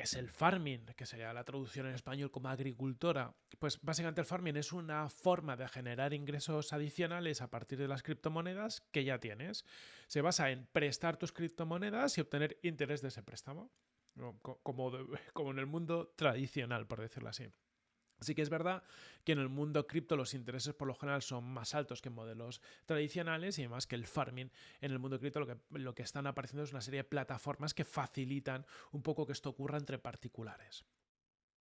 es el farming, que sería la traducción en español como agricultora. Pues básicamente el farming es una forma de generar ingresos adicionales a partir de las criptomonedas que ya tienes. Se basa en prestar tus criptomonedas y obtener interés de ese préstamo, como, en el mundo tradicional, por decirlo así. Sí que es verdad que en el mundo cripto los intereses por lo general son más altos que en modelos tradicionales y además que el farming en el mundo cripto lo que, lo que están apareciendo es una serie de plataformas que facilitan un poco que esto ocurra entre particulares.